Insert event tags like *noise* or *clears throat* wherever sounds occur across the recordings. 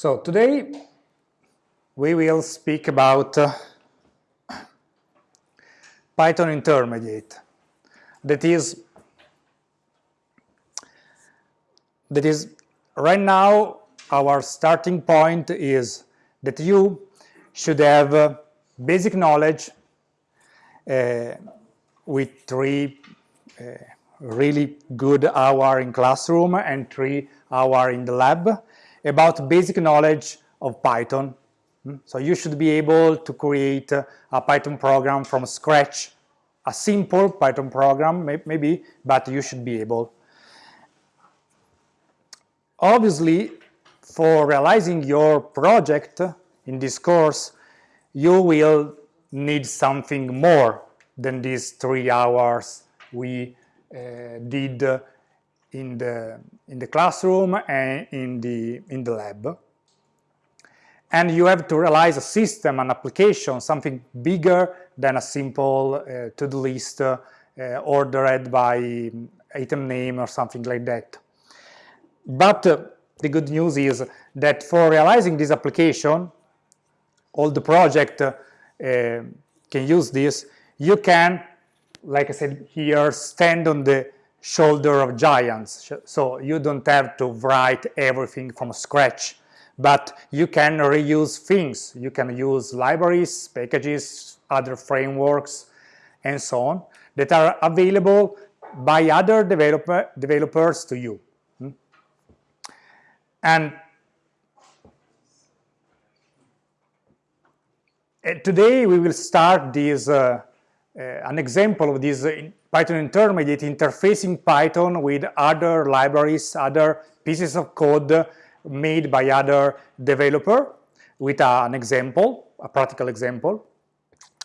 So today we will speak about uh, Python intermediate. That is, that is right now our starting point is that you should have uh, basic knowledge uh, with three uh, really good hour in classroom and three hour in the lab about basic knowledge of Python. Hmm? So you should be able to create a Python program from scratch, a simple Python program maybe, but you should be able. Obviously, for realizing your project in this course, you will need something more than these three hours we uh, did in the in the classroom and in the in the lab. And you have to realize a system an application something bigger than a simple uh, to-do list uh, ordered by item name or something like that. But uh, the good news is that for realizing this application all the project uh, can use this you can like I said here stand on the shoulder of giants. So you don't have to write everything from scratch, but you can reuse things. You can use libraries, packages, other frameworks, and so on that are available by other developer, developers to you. Hmm? And today we will start this uh, uh, an example of this Python intermediate interfacing Python with other libraries, other pieces of code made by other developer with an example, a practical example.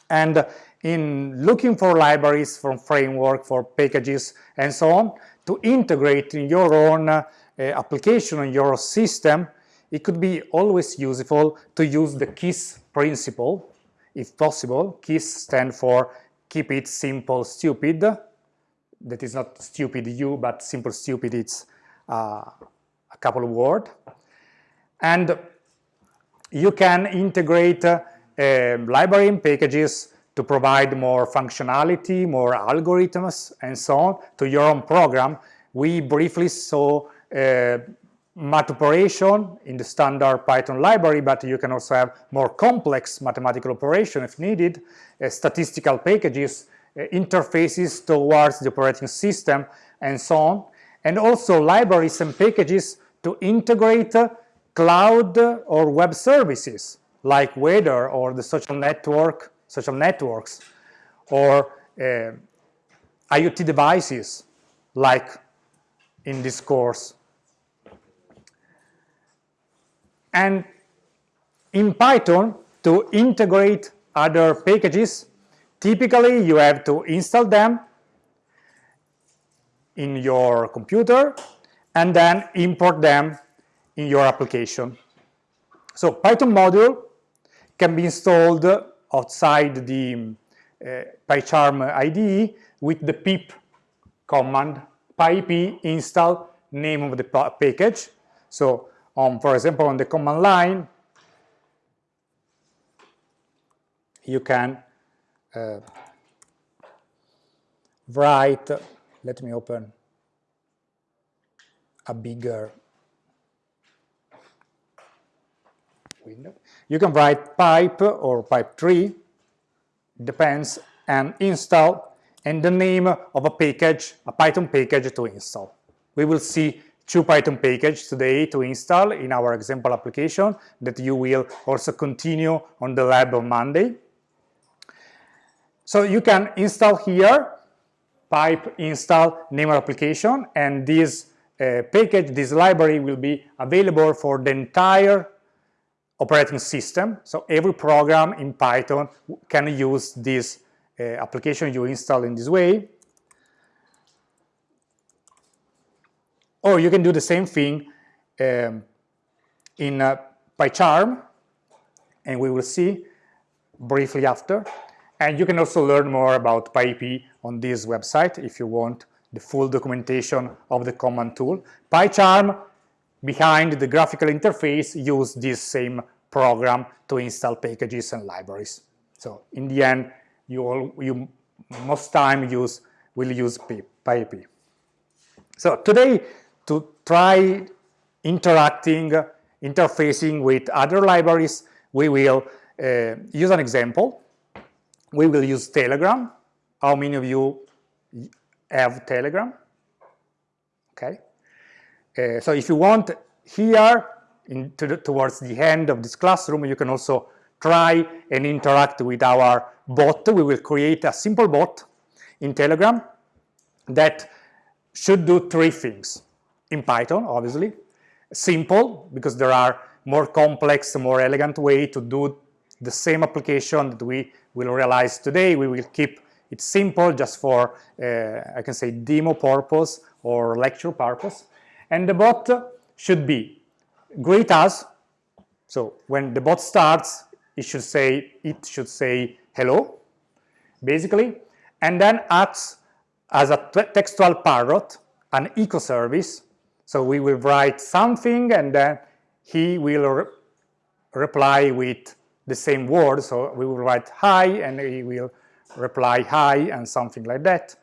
And in looking for libraries, from framework, for packages, and so on, to integrate in your own uh, application, in your system, it could be always useful to use the KISS principle, if possible. KISS stand for keep it simple stupid that is not stupid you but simple stupid it's uh, a couple of words and you can integrate uh, library and packages to provide more functionality, more algorithms, and so on to your own program. We briefly saw uh, math operation in the standard Python library, but you can also have more complex mathematical operation if needed, uh, statistical packages, uh, interfaces towards the operating system, and so on. And also libraries and packages to integrate uh, cloud or web services like weather or the social network, social networks, or uh, IoT devices like in this course And in Python, to integrate other packages, typically you have to install them in your computer and then import them in your application. So Python module can be installed outside the uh, PyCharm IDE with the pip command, pip install name of the package. So um, for example, on the command line, you can uh, write, let me open a bigger window. You can write pip or pip3, depends, and install, and the name of a package, a Python package to install. We will see two Python package today to install in our example application that you will also continue on the lab on Monday. So you can install here pip install name application and this uh, package, this library will be available for the entire operating system. So every program in Python can use this uh, application you install in this way. Or you can do the same thing um, in uh, PyCharm, and we will see briefly after. And you can also learn more about pip on this website if you want the full documentation of the command tool. PyCharm behind the graphical interface use this same program to install packages and libraries. So in the end, you, all, you most time use will use pip. So today, to try interacting, interfacing with other libraries, we will uh, use an example. We will use Telegram. How many of you have Telegram? Okay. Uh, so if you want here, to the, towards the end of this classroom, you can also try and interact with our bot. We will create a simple bot in Telegram that should do three things. In Python, obviously. Simple, because there are more complex, more elegant way to do the same application that we will realize today. We will keep it simple just for, uh, I can say, demo purpose or lecture purpose. And the bot should be greet us. So when the bot starts, it should say, it should say hello, basically, and then acts as a textual parrot, an echo service. So we will write something and then he will re reply with the same word. So we will write hi and he will reply hi and something like that.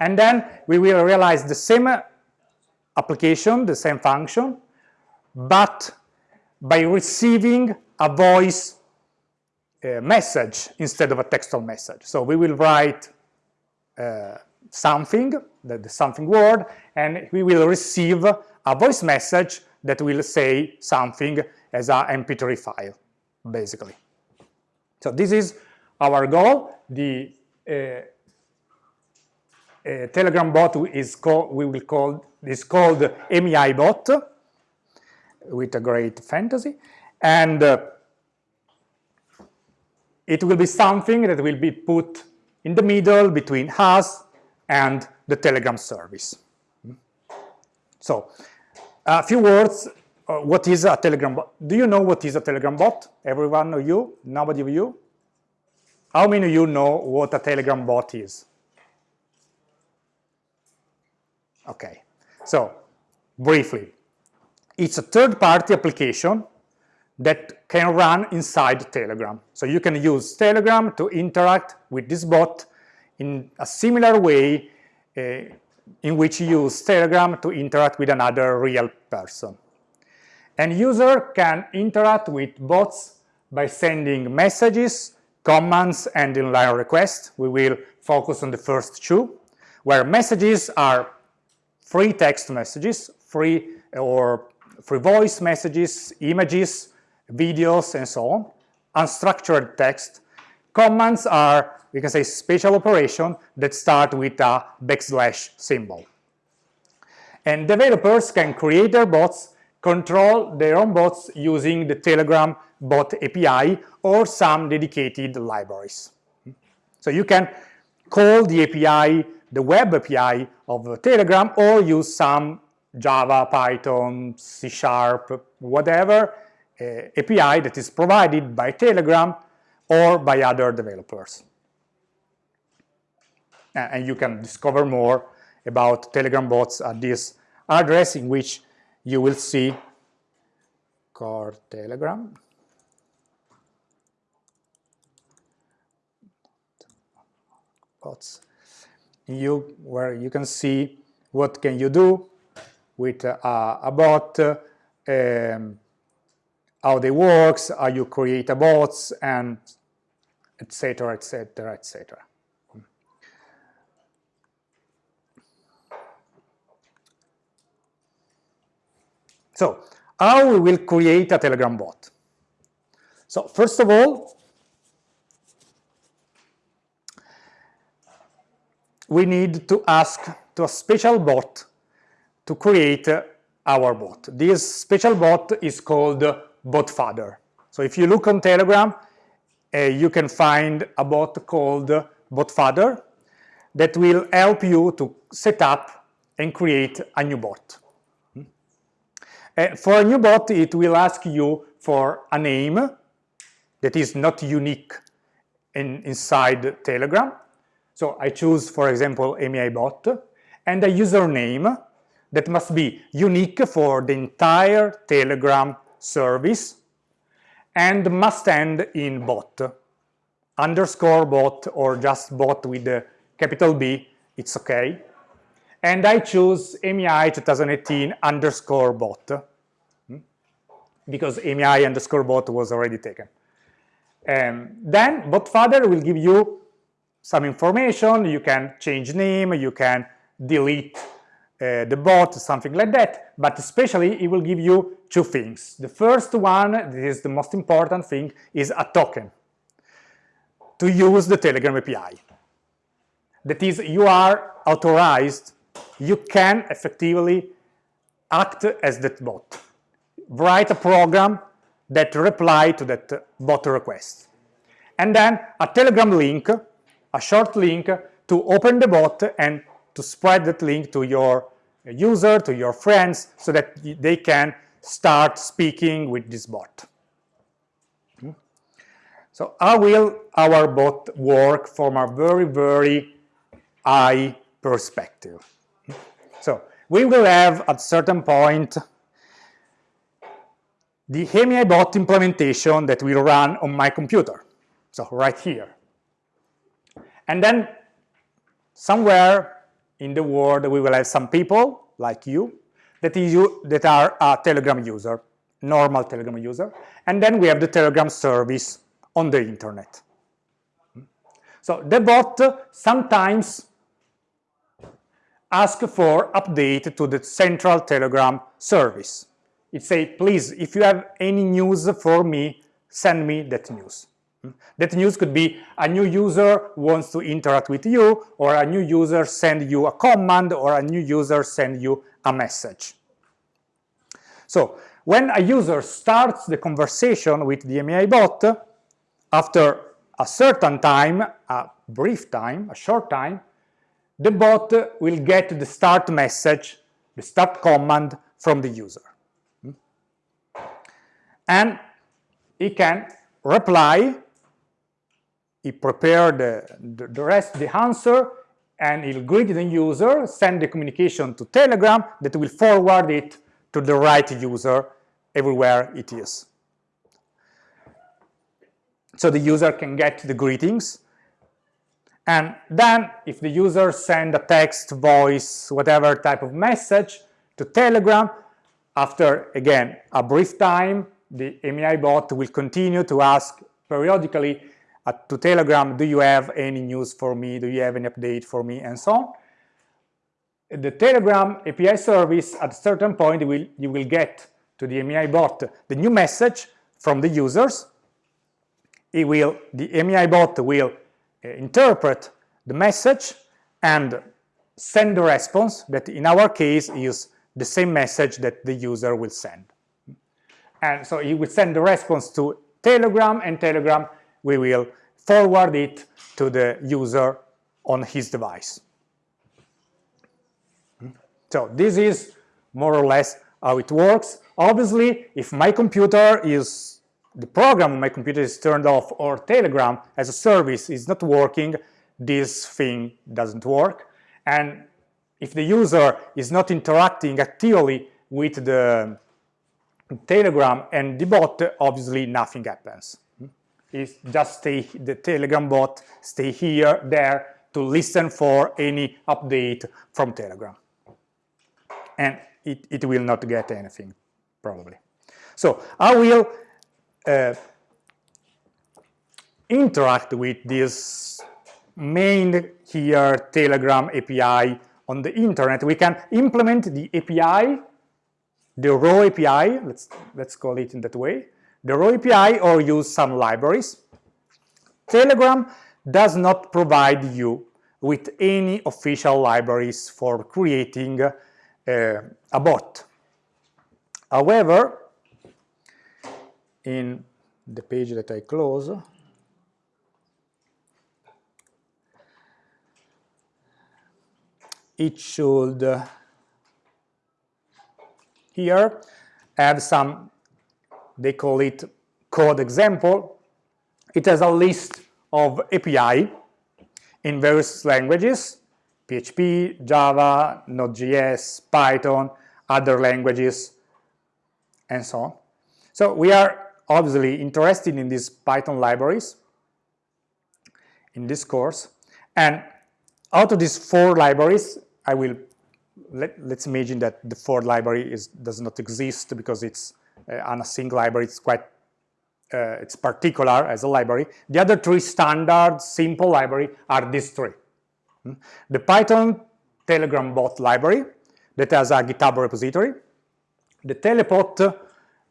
And then we will realize the same application, the same function, but by receiving a voice uh, message instead of a textual message. So we will write uh, something, the, the something word, and we will receive a voice message that will say something as a MP3 file, basically. So this is our goal. The uh, uh, Telegram bot is called, we will call, is called MEI bot with a great fantasy. And uh, it will be something that will be put in the middle between us and the Telegram service. So, a few words, uh, what is a Telegram bot? Do you know what is a Telegram bot? Everyone of you? Nobody of you? How many of you know what a Telegram bot is? Okay, so briefly, it's a third-party application that can run inside Telegram. So you can use Telegram to interact with this bot in a similar way uh, in which you use Telegram to interact with another real person. And user can interact with bots by sending messages, commands, and inline requests. We will focus on the first two, where messages are free text messages, free or free voice messages, images, videos, and so on, unstructured text. Commands are we can say special operation that start with a backslash symbol. And developers can create their bots, control their own bots using the Telegram bot API or some dedicated libraries. So you can call the API, the web API of Telegram or use some Java, Python, C Sharp, whatever uh, API that is provided by Telegram or by other developers and you can discover more about Telegram bots at this address in which you will see core Telegram. Bots. You, where you can see what can you do with uh, a bot, um, how they works, how you create a bots, and etc. etc. etc. So how we will create a Telegram bot? So first of all, we need to ask to a special bot to create our bot. This special bot is called BotFather. So if you look on Telegram, uh, you can find a bot called BotFather that will help you to set up and create a new bot. Uh, for a new bot, it will ask you for a name that is not unique in, inside Telegram. So I choose, for example, MEI bot, and a username that must be unique for the entire Telegram service and must end in bot. Underscore bot or just bot with the capital B, it's okay. And I choose MEI 2018 underscore bot hmm, because MEI underscore bot was already taken. And then botfather will give you some information, you can change name, you can delete uh, the bot, something like that, but especially it will give you two things. The first one, this is the most important thing, is a token to use the Telegram API. That is, you are authorized, you can effectively act as that bot. Write a program that reply to that bot request. And then a Telegram link, a short link to open the bot and to spread that link to your user, to your friends, so that they can start speaking with this bot. Hmm? So how will our bot work from a very, very high perspective? So we will have at certain point the AMI bot implementation that will run on my computer. So right here. And then somewhere in the world we will have some people like you that is you that are a telegram user normal telegram user and then we have the telegram service on the internet so the bot sometimes ask for update to the central telegram service. It say please if you have any news for me send me that news. Hmm? That news could be a new user wants to interact with you, or a new user send you a command, or a new user send you a message. So when a user starts the conversation with the AMI bot, after a certain time, a brief time, a short time, the bot will get the start message, the start command from the user. Hmm? And he can reply he prepared the, the, the rest, the answer, and he'll greet the user, send the communication to Telegram that will forward it to the right user everywhere it is. So the user can get the greetings. And then if the user send a text, voice, whatever type of message to Telegram, after, again, a brief time, the AMI bot will continue to ask periodically uh, to Telegram, do you have any news for me? Do you have any update for me? And so on. The Telegram API service, at a certain point, will, you will get to the AMI bot the new message from the users. It will, the AMI bot will Uh, interpret the message and send the response that in our case is the same message that the user will send. And so it will send the response to Telegram and Telegram we will forward it to the user on his device. So this is more or less how it works. Obviously, if my computer is, the program on my computer is turned off or Telegram as a service is not working, this thing doesn't work. And if the user is not interacting actively with the Telegram and the bot, obviously nothing happens. Is just stay the telegram bot stay here there to listen for any update from telegram. And it, it will not get anything probably. So i will uh, interact with this main here telegram api on the internet we can implement the api the raw api let's let's call it in that way the raw API or use some libraries. Telegram does not provide you with any official libraries for creating uh, a bot. However, in the page that I close, it should uh, here have some they call it code example. It has a list of API in various languages. PHP, Java, Node.js, Python, other languages, and so on. So we are obviously interested in these Python libraries in this course. And out of these four libraries, I will let, us imagine that the fourth library is, does not exist because it's uh, on a single library. It's quite uh, it's particular as a library. The other three standard simple library are these three. Hmm? The Python Telegram bot library that has a GitHub repository, the Telepot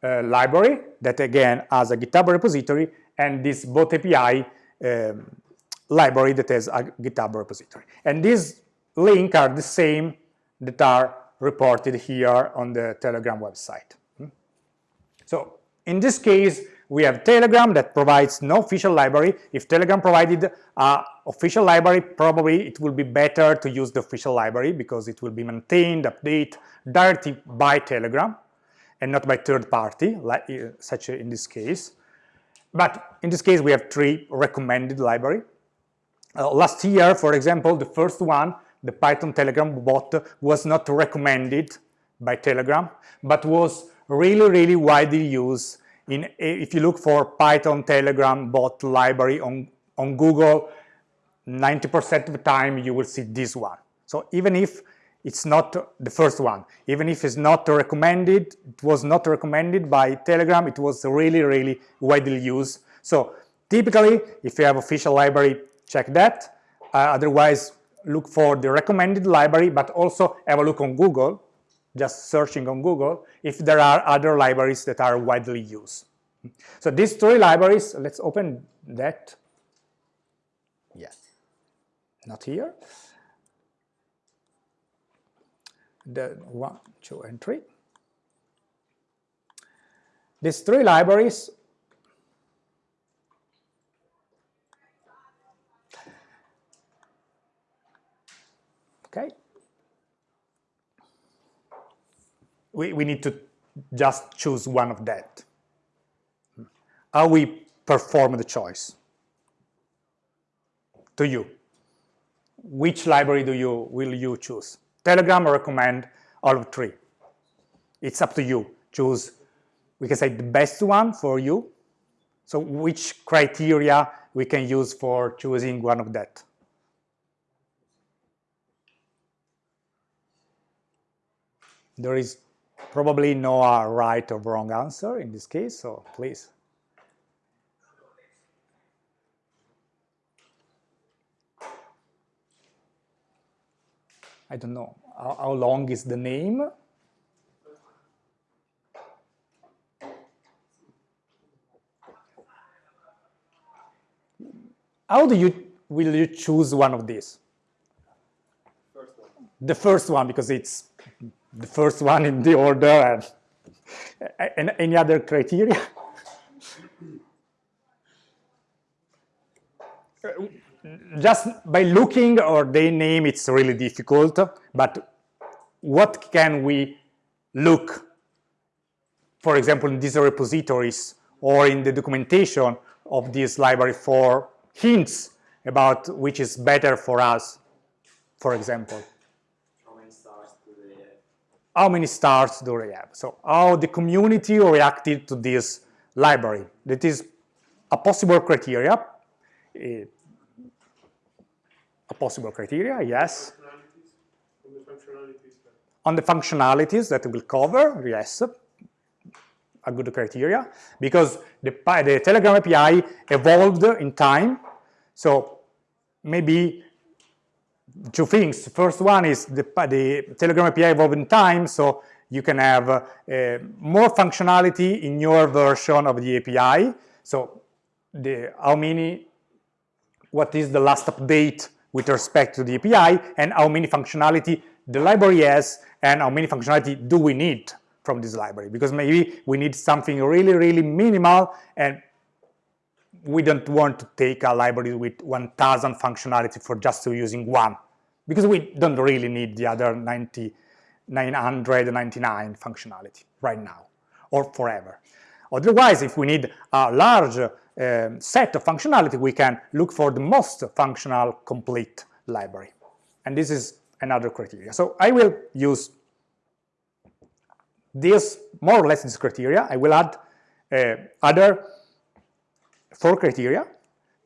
uh, library that again has a GitHub repository, and this bot API um, library that has a GitHub repository. And these links are the same that are reported here on the Telegram website. Hmm? So in this case, we have Telegram that provides no official library. If Telegram provided an official library, probably it will be better to use the official library because it will be maintained, updated directly by Telegram and not by third party, like, uh, such in this case. But in this case, we have three recommended library. Uh, last year, for example, the first one, the Python Telegram bot, was not recommended by Telegram, but was really, really widely used. In, if you look for Python Telegram bot library on, on Google, 90% of the time you will see this one. So even if it's not the first one, even if it's not recommended, it was not recommended by Telegram, it was really, really widely used. So typically, if you have official library check that. Uh, otherwise, look for the recommended library, but also have a look on Google, just searching on Google, if there are other libraries that are widely used. So these three libraries, let's open that. Yes, not here. The one, two, and three. These three libraries okay? We, we need to just choose one of that. How we perform the choice? To you. Which library do you will you choose? Telegram recommend all of three. It's up to you. Choose, we can say the best one for you. So which criteria we can use for choosing one of that? There is probably no uh, right or wrong answer in this case, so please. I don't know, how, how long is the name? How do you, will you choose one of these? The first one, because it's the first one in the order and, and any other criteria? *laughs* Uh, just by looking or they name, it's really difficult, but what can we look, for example, in these repositories or in the documentation of this library for hints about which is better for us, for example? how many stars do they have? So how the community reacted to this library. That is a possible criteria. A possible criteria, yes. On the functionalities that we'll cover, yes, a good criteria, because the, the Telegram API evolved in time, so maybe two things. First one is the, the Telegram API evolved in time, so you can have uh, more functionality in your version of the API. So the, how many, what is the last update with respect to the API, and how many functionality the library has, and how many functionality do we need from this library. Because maybe we need something really, really minimal, and we don't want to take a library with 1000 functionality for just using one because we don't really need the other 90, 999 functionality right now or forever. Otherwise, if we need a large um, set of functionality, we can look for the most functional complete library. and this is another criteria. So I will use this, more or less this criteria. I will add uh, other four criteria,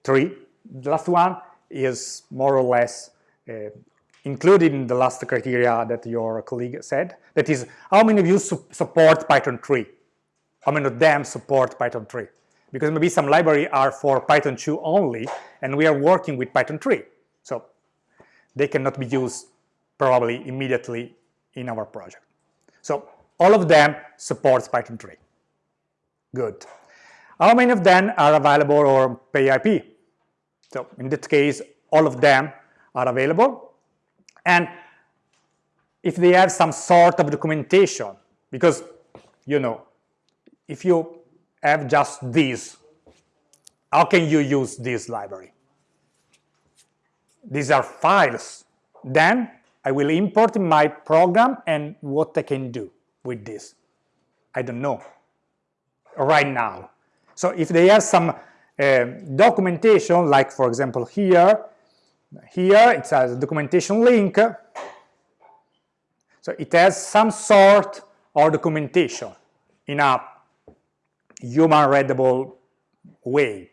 three. The last one is more or less uh, included in the last criteria that your colleague said. That is, how many of you su support Python 3? How many of them support Python 3? Because maybe some library are for Python 2 only, and we are working with Python 3. So they cannot be used probably immediately in our project. So all of them supports Python 3. Good. How many of them are available on PyPI? So in this case, all of them are available. And if they have some sort of documentation, because, you know, if you have just this, how can you use this library? These are files. Then I will import my program and what I can do with this. I don't know right now. So if they have some uh, documentation, like for example here, here it has a documentation link. So it has some sort of documentation in a human readable way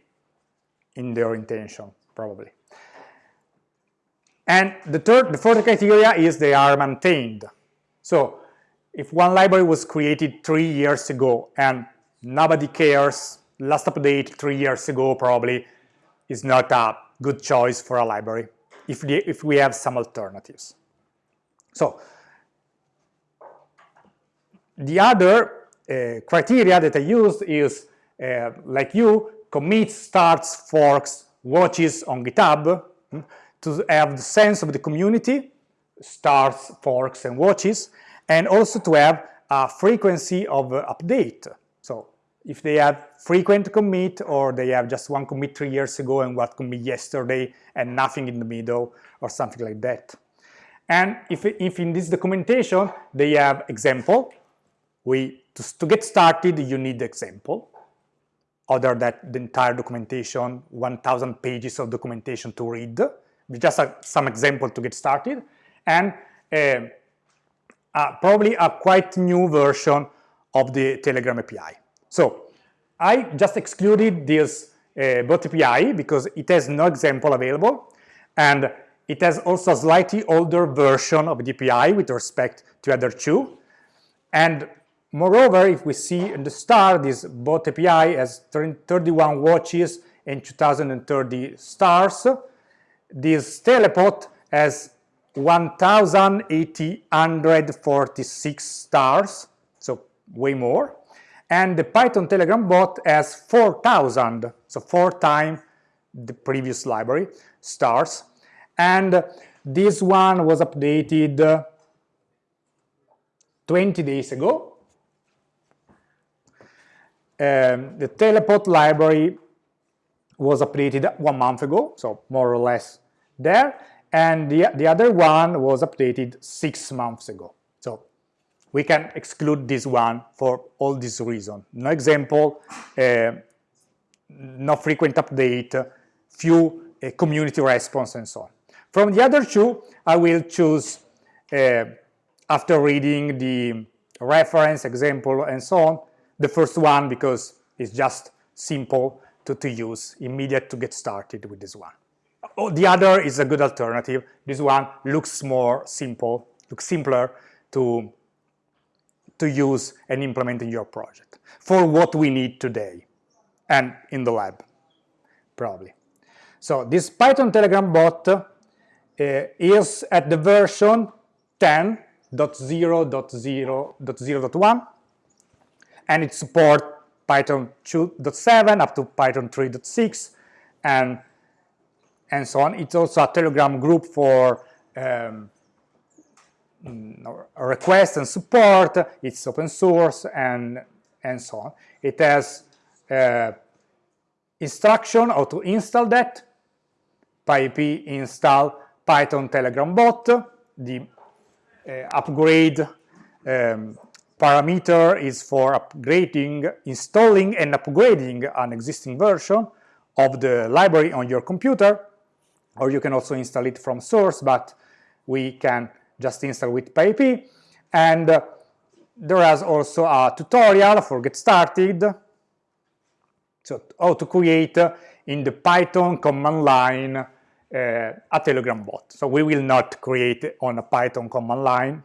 in their intention, probably. And the third, the fourth criteria is they are maintained. So if one library was created three years ago and nobody cares, last update three years ago probably is not a good choice for a library if, the, if we have some alternatives. So the other criteria that I used is, uh, like you, commits, starts, forks, watches on GitHub hmm, to have the sense of the community, starts, forks, and watches, and also to have a frequency of uh, update. So if they have frequent commit or they have just one commit three years ago and what commit yesterday and nothing in the middle or something like that. And if, if in this documentation they have example, we to, to get started you need example. Other than the entire documentation, 1,000 pages of documentation to read, just a, some example to get started, and uh, uh, probably a quite new version of the Telegram API. So I just excluded this uh, bot API because it has no example available and it has also a slightly older version of the API with respect to other two. And moreover, if we see in the star, this bot API has 31 watches and 2030 stars. This Telepot has 1,846 stars, so way more and the Python Telegram bot has 4,000, so four times the previous library, stars. And this one was updated 20 days ago. Um, the Telepot library was updated one month ago, so more or less there. And the, the other one was updated six months ago So we can exclude this one for all these reasons. No example, uh, no frequent update, few uh, community response, and so on. From the other two, I will choose, uh, after reading the reference, example, and so on, the first one because it's just simple to, to use, immediate to get started with this one. Oh, the other is a good alternative. This one looks more simple, looks simpler to to use and implement in your project for what we need today and in the lab, probably. So this Python Telegram bot uh, is at the version 10.0.0.0.1 and it supports Python 2.7 up to Python 3.6 and and so on. It's also a Telegram group for um, Mm, request and support, it's open source, and, and so on. It has uh, instruction how to install that, pip install Python Telegram bot, the uh, upgrade um, parameter is for upgrading, installing and upgrading an existing version of the library on your computer, or you can also install it from source, but we can just install with pip. And uh, there is also a tutorial for get started. So how to create uh, in the Python command line uh, a Telegram bot. So we will not create on a Python command line.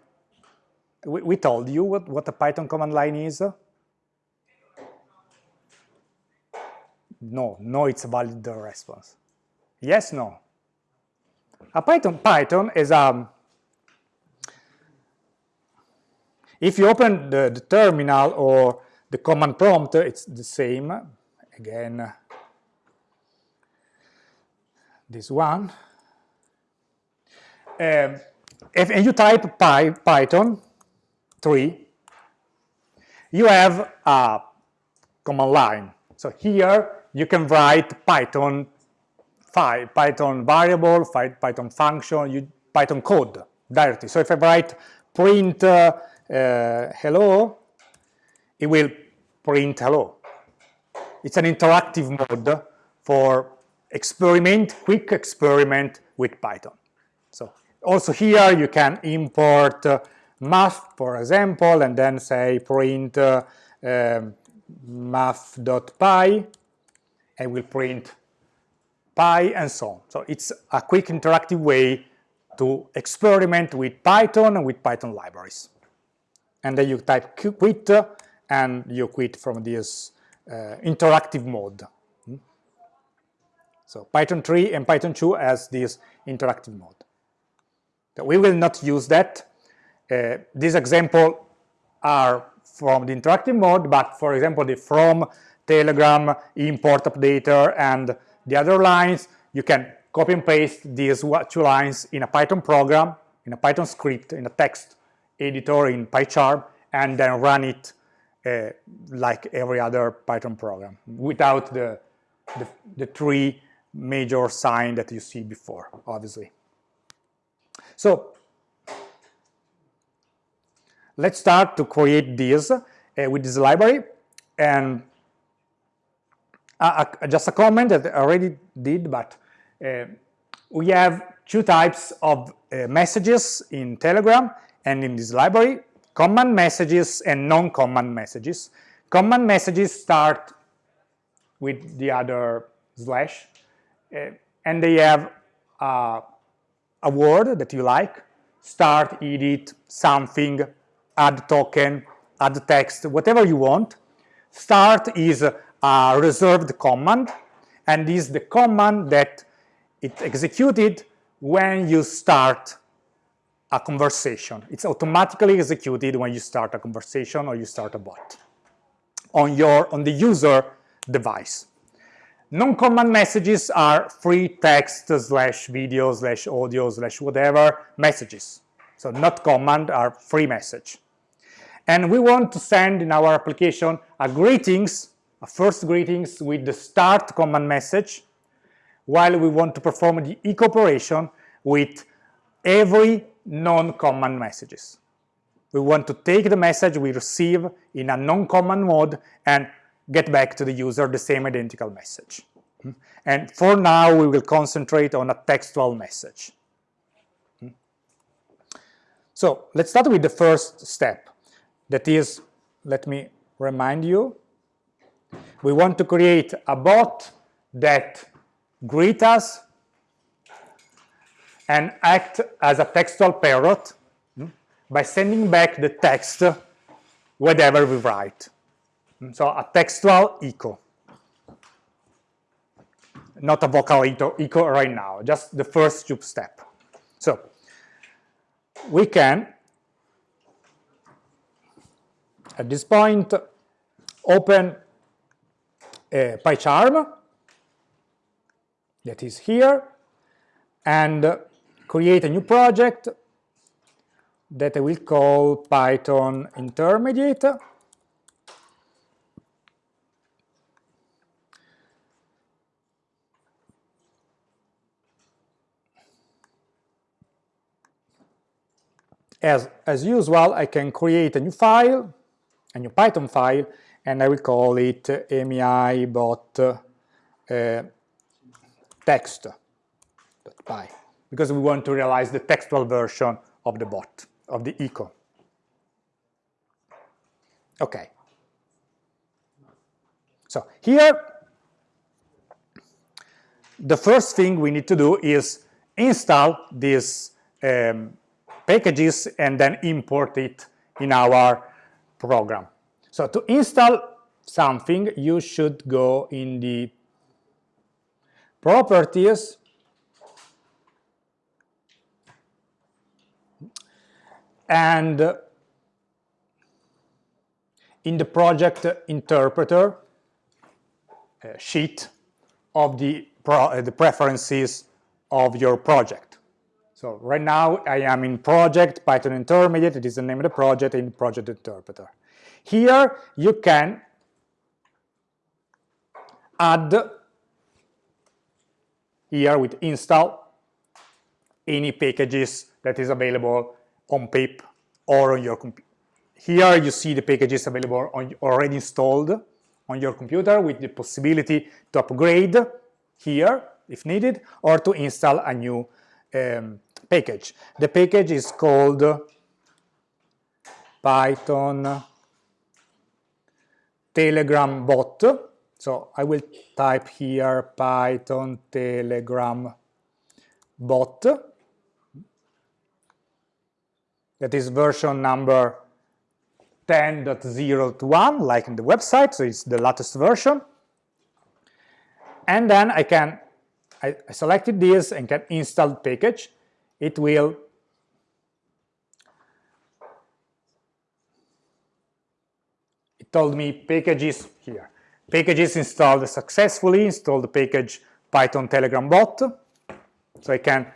We, we told you what, what a Python command line is. No, no, it's a valid response. Yes, no. A Python, Python is a, um, if you open the, the terminal or the command prompt, it's the same. Again, this one. Um, if you type Py, Python 3, you have a command line. So here you can write Python file, Python variable, Python function, you, Python code directly. So if I write print uh, uh, hello, it will print hello. It's an interactive mode for experiment, quick experiment with Python. So also here you can import uh, math, for example, and then say print uh, um, math.pi and will print pi and so on. So it's a quick interactive way to experiment with Python and with Python libraries. And then you type quit and you quit from this uh, interactive mode. Hmm? So Python 3 and Python 2 has this interactive mode. We will not use that. Uh, these examples are from the interactive mode, but for example, the from Telegram, import updater, and the other lines, you can copy and paste these two lines in a Python program, in a Python script, in a text editor in PyCharm, and then run it uh, like every other Python program without the, the, the three major sign that you see before, obviously. So let's start to create this uh, with this library and uh, uh, just a comment that I already did, but uh, we have two types of uh, messages in Telegram and in this library, command messages and non-command messages. Command messages start with the other slash, and they have a word that you like, start, edit, something, add token, add text, whatever you want. Start is a reserved command, and is the command that it executed when you start a conversation. It's automatically executed when you start a conversation or you start a bot on your on the user device. Non-command messages are free text slash video slash audio slash whatever messages. So not command are free message. And we want to send in our application a greetings a first greetings with the start command message, while we want to perform the echo operation with every non-command messages. We want to take the message we receive in a non-command mode and get back to the user the same identical message. Hmm? And for now, we will concentrate on a textual message. Hmm? So let's start with the first step. That is, let me remind you, we want to create a bot that greet us and act as a textual parrot hmm, by sending back the text whatever we write. Hmm, so a textual echo. Not a vocal echo right now, just the first step. So we can, at this point, open uh, PyCharm that is here and create a new project that I will call Python Intermediate. As, as usual, I can create a new file, a new Python file, and I will call it MEI bot uh, text.py because we want to realize the textual version of the bot, of the echo. Okay. So here, the first thing we need to do is install these um, packages and then import it in our program. So to install something, you should go in the properties and in the project interpreter uh, sheet of the, pro, uh, the preferences of your project. So right now I am in project Python intermediate, it is the name of the project in project interpreter. Here you can add here with install any packages that is available on pip or on your computer. Here you see the packages available on, already installed on your computer with the possibility to upgrade here if needed or to install a new um, package. The package is called Python Telegram bot. So I will type here Python Telegram bot. That is version number 10.0.1, like in the website, so it's the latest version. And then I can, I, I selected this and can install package. It will it told me packages here. Packages installed successfully, install the package Python Telegram bot. So I can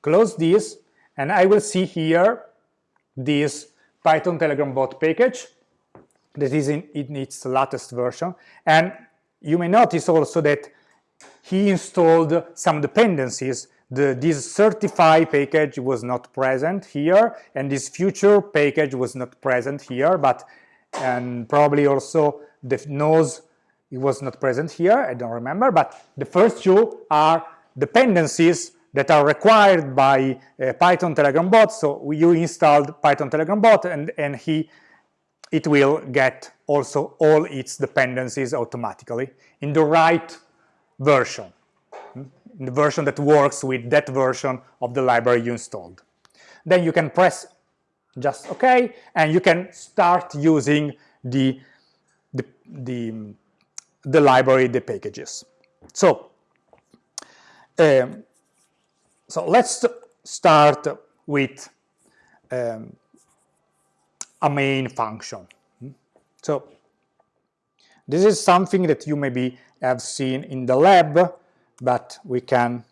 close this and I will see here this Python Telegram bot package that is in, in its latest version. And you may notice also that he installed some dependencies. The, this certifi package was not present here, and this future package was not present here, but and probably also the nose it was not present here, I don't remember, but the first two are dependencies that are required by uh, Python Telegram bot. So you installed Python Telegram bot and, and he, it will get also all its dependencies automatically in the right version, the version that works with that version of the library you installed. Then you can press just OK, and you can start using the, the, the, the library, the packages. So um, so let's start with um, a main function. So this is something that you maybe have seen in the lab, but we can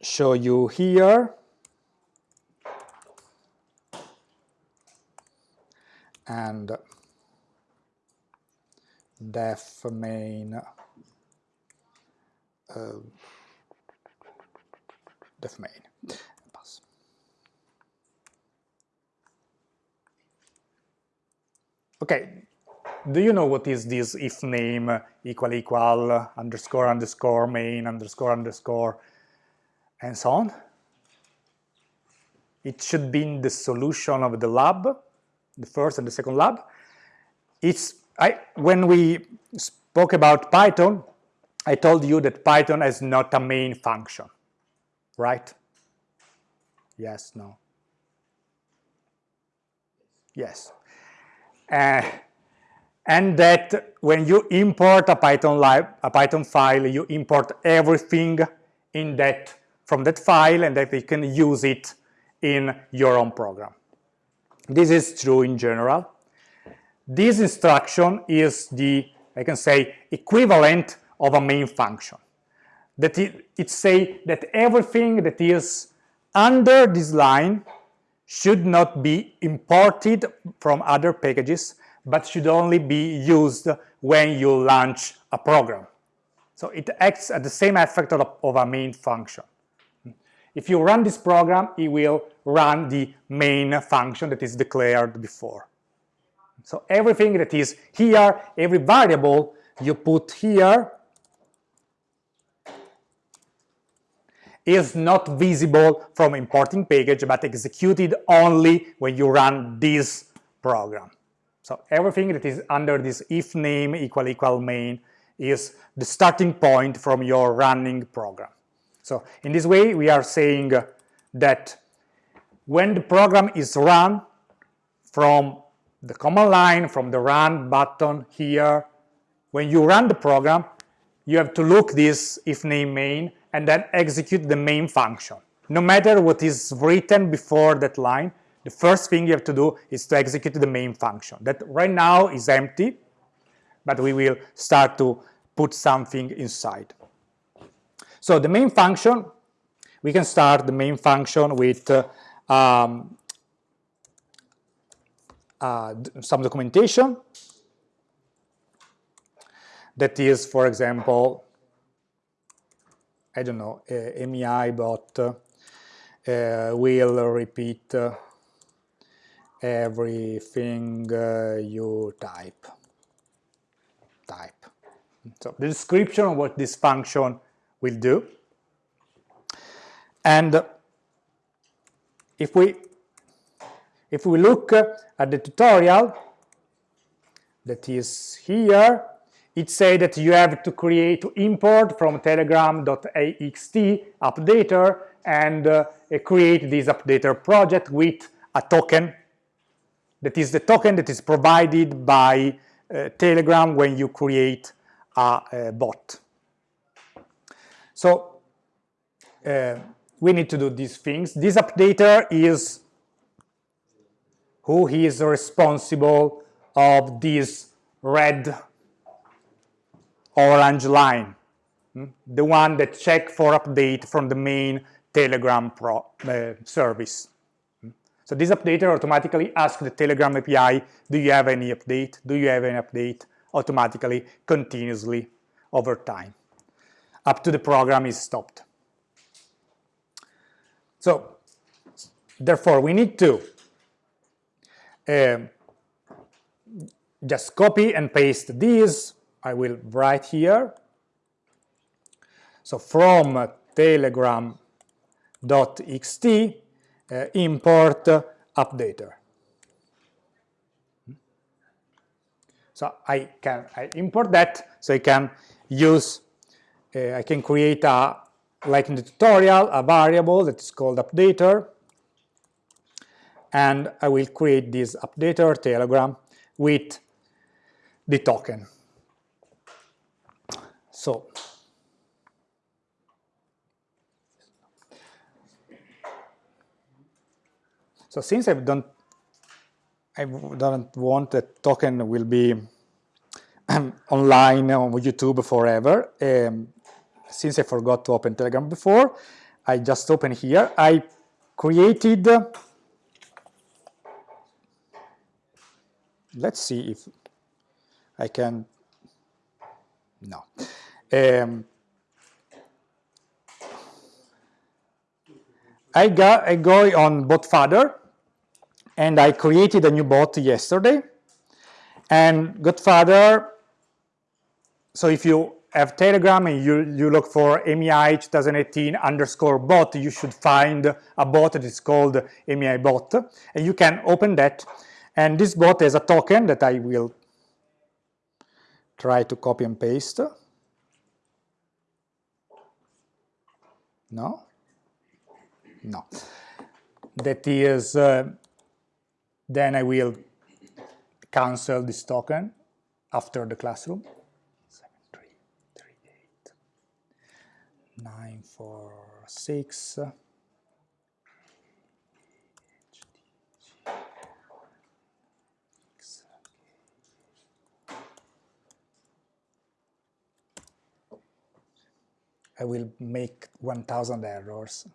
show you here. And def main uh, def main. Pass. Okay, do you know what is this if name equal equal underscore underscore main underscore underscore and so on? It should be in the solution of the lab, the first and the second lab. It's I, when we spoke about Python, I told you that Python is not a main function right? Yes, no. Yes. Uh, and that when you import a Python a Python file, you import everything in that from that file and that you can use it in your own program. This is true in general. This instruction is the, I can say, equivalent of a main function that it, it say that everything that is under this line should not be imported from other packages, but should only be used when you launch a program. So it acts at the same effect of a, of a main function. If you run this program, it will run the main function that is declared before. So everything that is here, every variable you put here is not visible from importing package, but executed only when you run this program. So everything that is under this if name equal equal main is the starting point from your running program. So in this way, we are saying that when the program is run from the command line, from the run button here, when you run the program, you have to look this if name main and then execute the main function. No matter what is written before that line, the first thing you have to do is to execute the main function. That right now is empty, but we will start to put something inside. So the main function, we can start the main function with uh, um, uh, some documentation that is, for example, I don't know, uh, MEI bot uh, will repeat uh, everything uh, you type. Type. So the description of what this function will do. And if we if we look at the tutorial that is here, it says that you have to create, to import from telegram.ext updater and uh, create this updater project with a token that is the token that is provided by uh, Telegram when you create a, a bot. So uh, we need to do these things. This updater is who is responsible of this red orange line, hmm? the one that check for update from the main Telegram pro, uh, service. So this updater automatically asks the Telegram API, do you have any update? Do you have any update? Automatically, continuously, over time, up to the program is stopped. So, therefore, we need to uh, just copy and paste these I will write here. So from telegram.ext uh, import updater. So I can I import that so I can use uh, I can create a like in the tutorial a variable that is called updater and I will create this updater telegram with the token. So, so since I don't, I don't want that token will be *clears throat* online on YouTube forever. Um, since I forgot to open Telegram before, I just open here. I created, let's see if I can, no. Um, I, got, I go on Botfather and I created a new bot yesterday. And Godfather, so if you have Telegram and you, you look for MEI 2018 underscore bot, you should find a bot that is called MEI bot. And you can open that. And this bot has a token that I will try to copy and paste. No? No. That is, uh, then I will cancel this token after the classroom. 7338 946 I will make 1000 errors.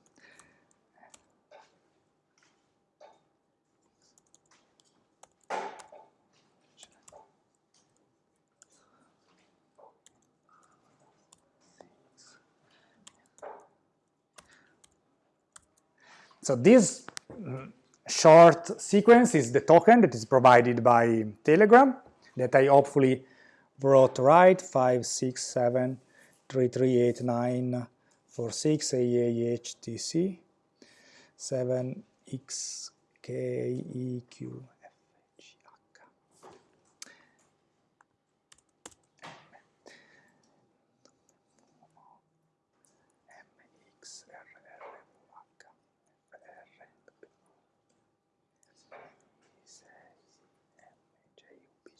So this short sequence is the token that is provided by Telegram that I hopefully wrote right, 5, 6, 7, 3389 46 AAHTC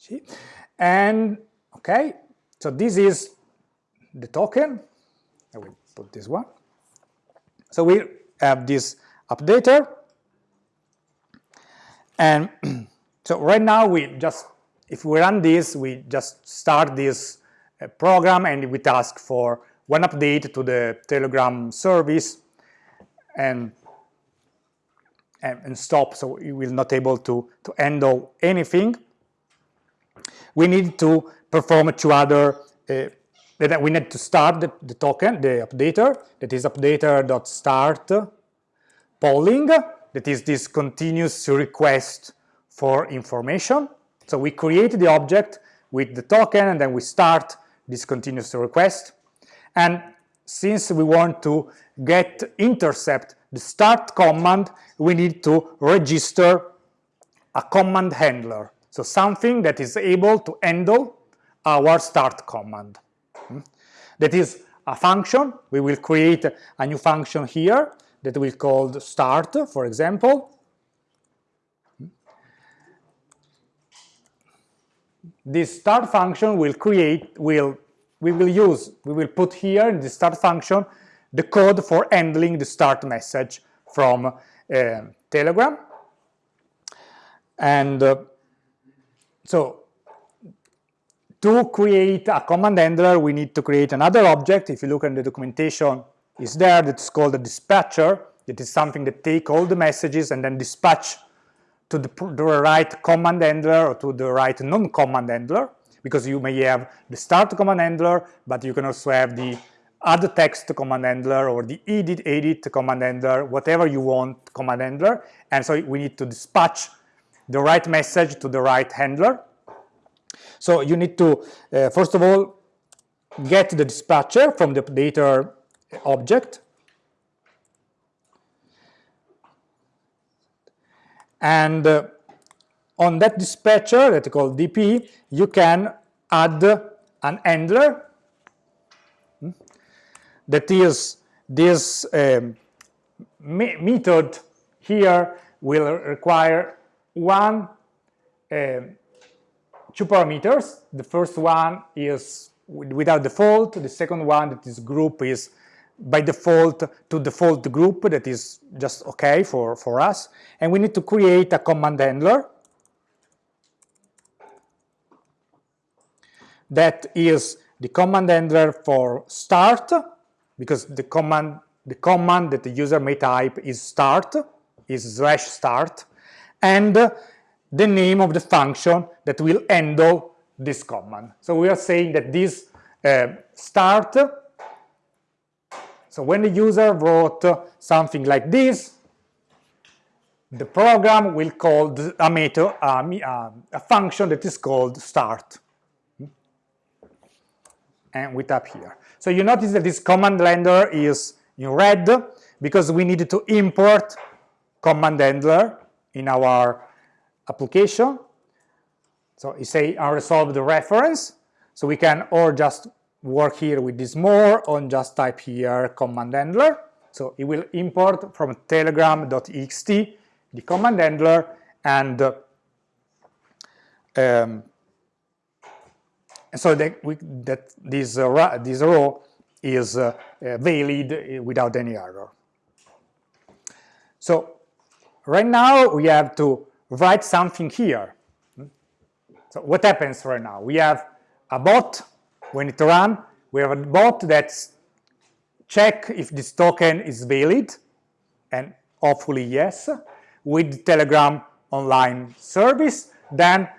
7XKEQ And okay, so this is the token. I will put this one. So we have this updater. And *clears throat* so right now we just, if we run this, we just start this uh, program and we task for one update to the Telegram service and, and, and stop, so we will not able to, to handle anything we need to perform two other uh, that we need to start the, the, token, the updater, that is updater.start polling, that is this continuous request for information. So we create the object with the token and then we start this continuous request. And since we want to get intercept the start command, we need to register a command handler. So something that is able to handle our start command. Hmm? That is a function. We will create a new function here that will called start, for example. Hmm? This start function will create, will we will use, we will put here in the start function the code for handling the start message from uh, Telegram. And uh, so to create a command handler, we need to create another object. If you look at the documentation, is there that's called a dispatcher. It is something that take all the messages and then dispatch to the, the right command handler or to the right non-command handler, because you may have the start command handler, but you can also have the add text command handler or the edit edit command handler, whatever you want command handler. And so we need to dispatch the right message to the right handler. So you need to, uh, first of all, get the dispatcher from the updater object. And uh, on that dispatcher that is called DP, you can add an handler hmm, that is this um, method here will require one um, two parameters. The first one is without default. The second one that is group is by default to default group that is just okay for, for us. And we need to create a command handler that is the command handler for start because the command the command that the user may type is start is slash start and the name of the function that will handle this command. So we are saying that this uh, start, so when the user wrote something like this, the program will call a method, a, a function that is called start. And we tap here. So you notice that this command handler is in red because we needed to import command handler in our application. So you say unresolved reference. So we can or just work here with this more or just type here command handler. So it will import from telegram.ext the command handler and um, so that, we, that this, uh, this row is uh, uh valid without any error. So right now we have to write something here. So what happens right now? We have a bot, when it run, we have a bot that check if this token is valid, and hopefully yes, with Telegram online service. Then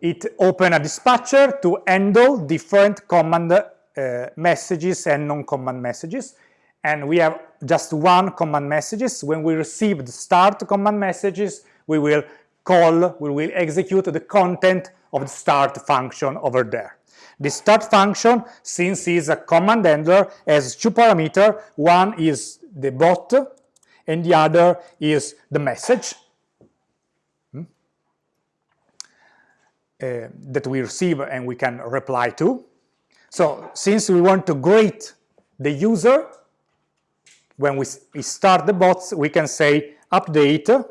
it open a dispatcher to handle different command uh, messages and non-command messages. And we have just one command messages. When we receive the start command messages, we will call, we will execute the content of the start function over there. The start function, since it's a command handler, has two parameters. One is the bot, and the other is the message hmm, uh, that we receive and we can reply to. So since we want to greet the user, when we, start the bots, we can say update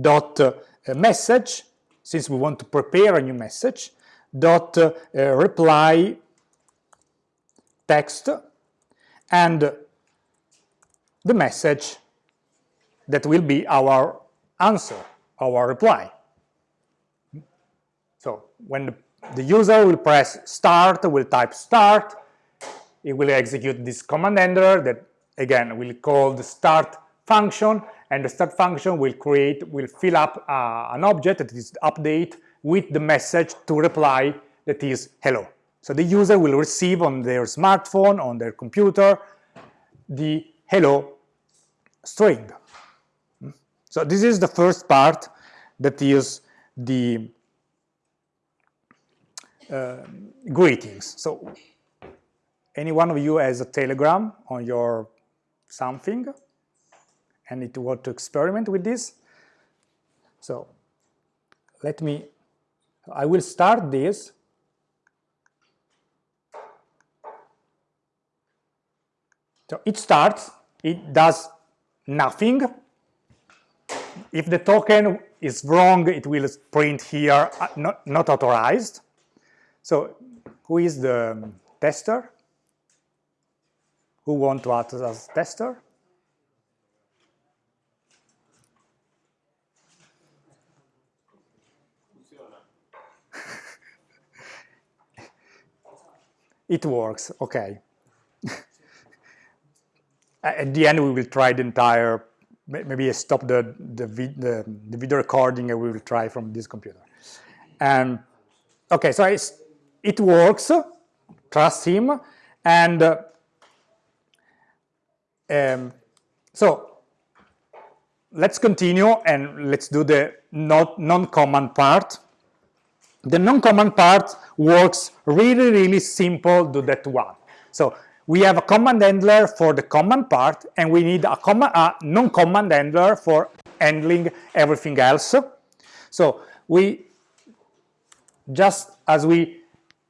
dot uh, message, since we want to prepare a new message, dot uh, reply text and the message that will be our answer, our reply. So when the, the user will press start, will type start, it will execute this command handler that again we'll call the start function and the start function will create, will fill up uh, an object that is update with the message to reply that is hello. So the user will receive on their smartphone, on their computer, the hello string. So this is the first part that is the uh, greetings. So any one of you has a telegram on your something and it want to experiment with this. So let me, I will start this. So it starts, it does nothing. If the token is wrong, it will print here, uh, not, not authorized. So who is the tester? Who want to act as tester? *laughs* it works, okay. *laughs* At the end, we will try the entire, maybe I stop the, the, the, the video recording and we will try from this computer. And okay, so it works, trust him, and uh, um, so let's continue and let's do the non-command part. The non-command part works really, really simple do that one. So we have a command handler for the command part and we need a, a non-command handler for handling everything else. So we, just as we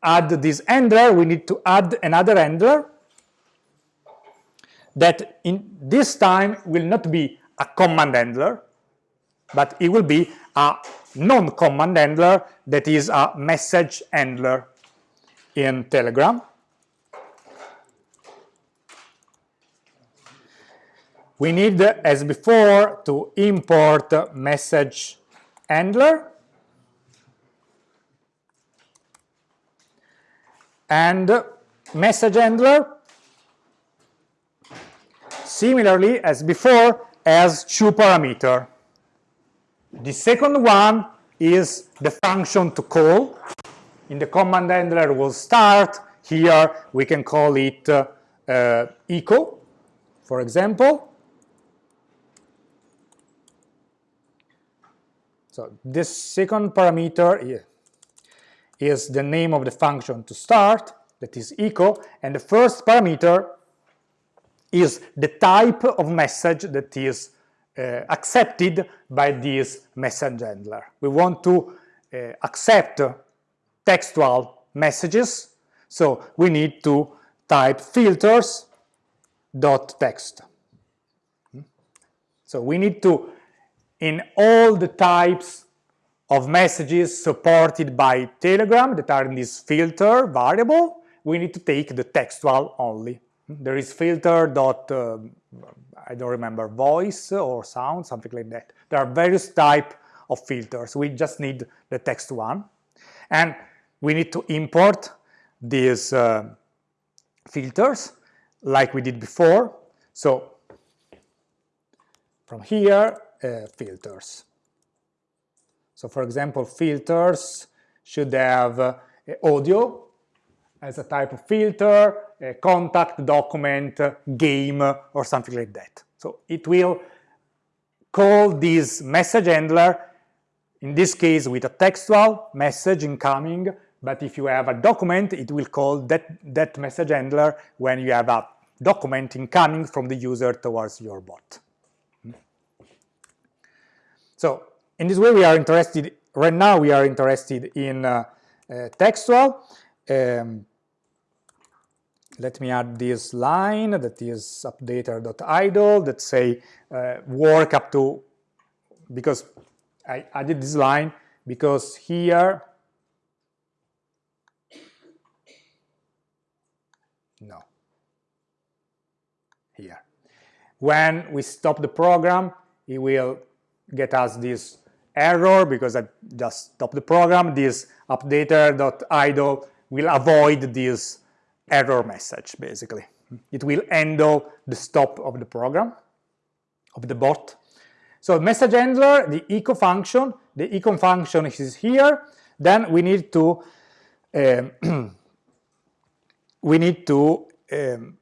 add this handler, we need to add another handler that in this time will not be a command handler, but it will be a non-command handler that is a message handler in Telegram. We need, as before, to import message handler and message handler similarly as before has two parameter. The second one is the function to call. In the command handler will start. Here we can call it uh, uh, echo, for example. So this second parameter is the name of the function to start, that is echo, and the first parameter is the type of message that is uh, accepted by this message handler. We want to uh, accept textual messages, so we need to type filters dot text. So we need to, in all the types of messages supported by Telegram that are in this filter variable, we need to take the textual only. There is filter dot, uh, I don't remember, voice or sound, something like that. There are various type of filters. We just need the text one. And we need to import these uh, filters like we did before. So from here, uh, filters. So for example, filters should have uh, audio as a type of filter, a contact, document, game, or something like that. So it will call this message handler, in this case with a textual message incoming but if you have a document, it will call that, that message handler when you have a document incoming from the user towards your bot. So in this way, we are interested, right now we are interested in uh, uh, textual. Um, let me add this line that is updater.idle that say uh, work up to, because I added this line because here, no, here. When we stop the program, it will get us this error because I just stopped the program. This updater.idle will avoid this error message, basically. It will handle the stop of the program, of the bot. So message handler, the echo function, the echo function is here. Then we need to um, *clears throat* we need to um,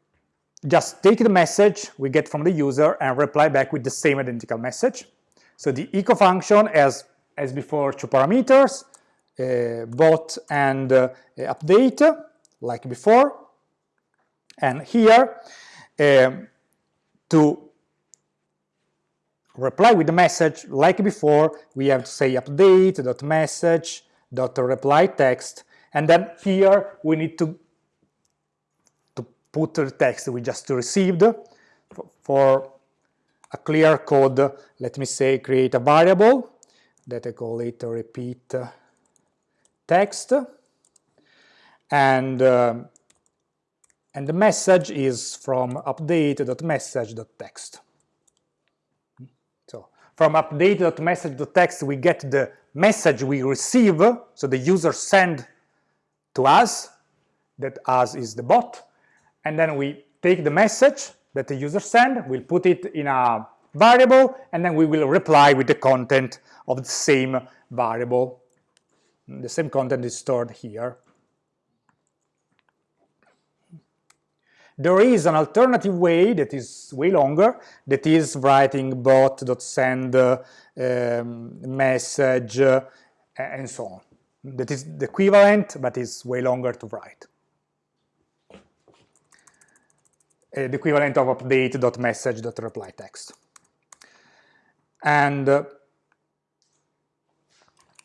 just take the message we get from the user and reply back with the same identical message. So the echo function has, as before, two parameters, bot and uh, update, like before. And here, um, to reply with the message, like before, we have to say update dot message dot reply text, and then here we need to to put the text we just received for a clear code, let me say create a variable. That I call it repeat text and uh, and the message is from update.message.text. So from update.message.text we get the message we receive, so the user send to us, that us is the bot, and then we take the message that the user send, we'll put it in a variable, and then we will reply with the content of the same variable. The same content is stored here. There is an alternative way that is way longer, that is writing bot.send uh, um, message uh, and so on. That is the equivalent, but is way longer to write. uh, the equivalent of update.message.reply text. And uh,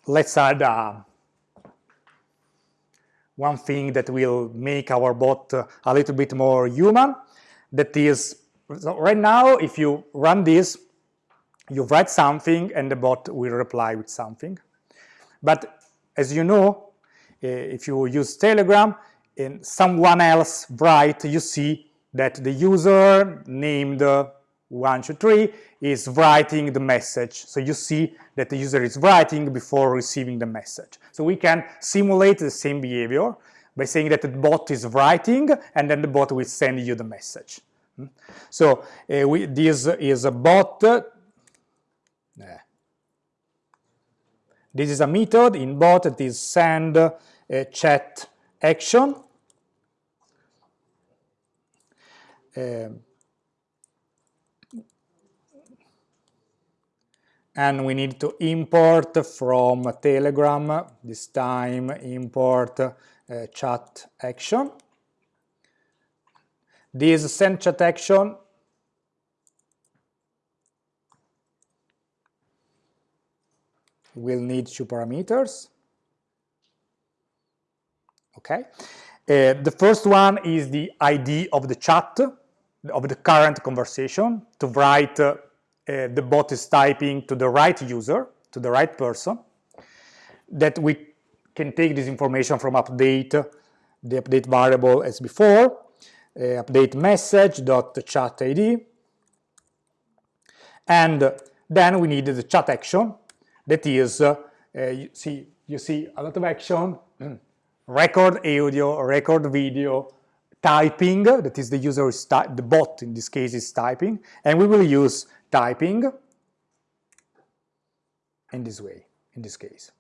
let's add uh, one thing that will make our bot uh, a little bit more human. That is, so right now, if you run this, you write something and the bot will reply with something. But as you know, uh, if you use Telegram and someone else write, you see that the user named uh, 123 is writing the message. So you see that the user is writing before receiving the message. So we can simulate the same behavior by saying that the bot is writing and then the bot will send you the message. Hmm? So uh, we, this is a bot. Uh, this is a method in bot that is send uh, chat action Um, and we need to import from Telegram, this time import uh, chat action. This send chat action will need two parameters. Okay. Uh, the first one is the ID of the chat of the current conversation to write uh, the bot is typing to the right user, to the right person, that we can take this information from update, the update variable as before, uh, update message dot chat ID, and then we need the chat action. That is, uh, uh, you see, you see a lot of action, *clears throat* record audio, record video, typing, that is the user is the bot in this case is typing, and we will use typing in this way, in this case.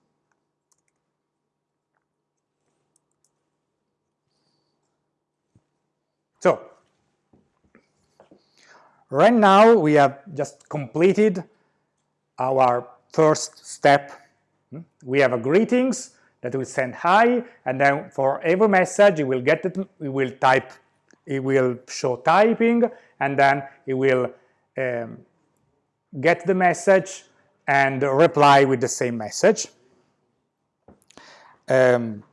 So, right now we have just completed our first step. We have a greetings that will send hi, and then for every message, it will get it, it will type, it will show typing, and then it will um, get the message and reply with the same message. Um,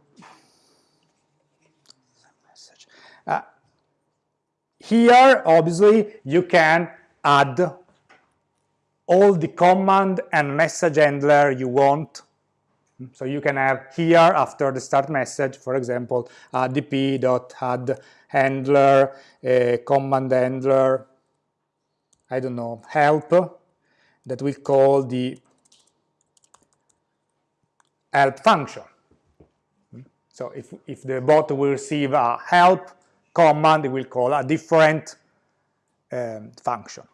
uh, here, obviously, you can add all the command and message handler you want. So you can have here after the start message, for example, dp.add handler, command handler, I don't know, help that we call the help function. So if, if the bot will receive a help command, it will call a different um, function.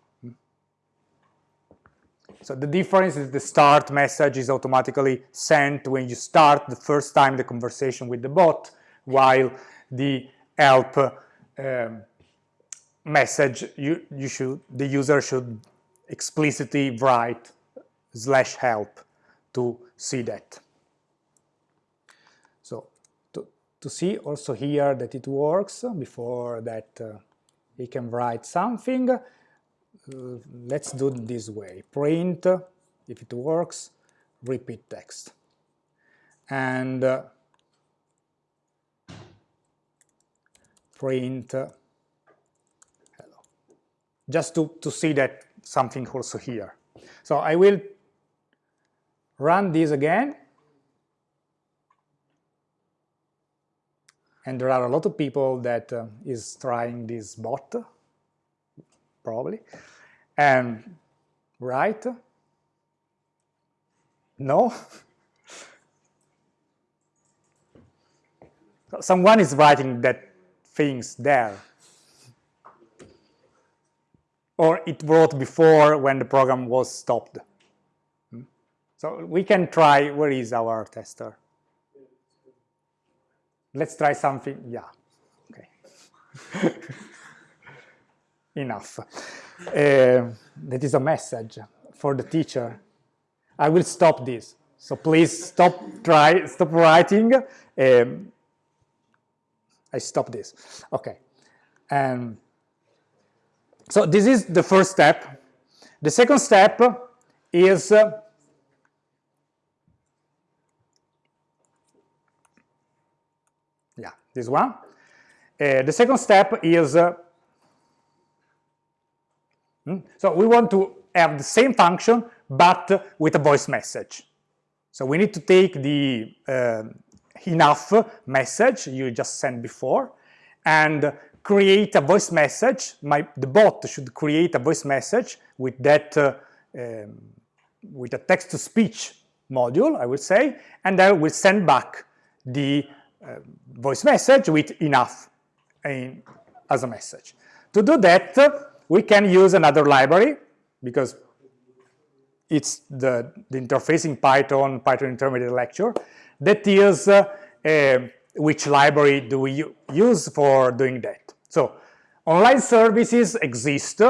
So the difference is the start message is automatically sent when you start the first time the conversation with the bot, while the help um, message you, you should the user should explicitly write slash help to see that. So to, to see also here that it works before that uh, he can write something, uh, let's do it this way. Print, if it works, repeat text. And uh, print hello. Just to, to see that something also here. So I will run this again. And there are a lot of people that uh, is trying this bot, probably. And right? No? *laughs* Someone is writing that things there. Or it wrote before when the program was stopped. So we can try, where is our tester? Let's try something, yeah, okay. *laughs* Enough. Uh, that is a message for the teacher. I will stop this. So please stop try stop writing. Um, I stop this. Okay. And so this is the first step. The second step is uh, yeah, this one. Uh, the second step is uh, Hmm? So we want to have the same function, but with a voice message. So we need to take the uh, enough message you just sent before and create a voice message. My, the bot should create a voice message with that uh, um, with a text-to-speech module, I would say, and then we'll send back the uh, voice message with enough in, as a message. To do that, we can use another library because it's the, the interfacing Python, Python intermediate lecture, that is uh, uh, which library do we use for doing that. So online services exist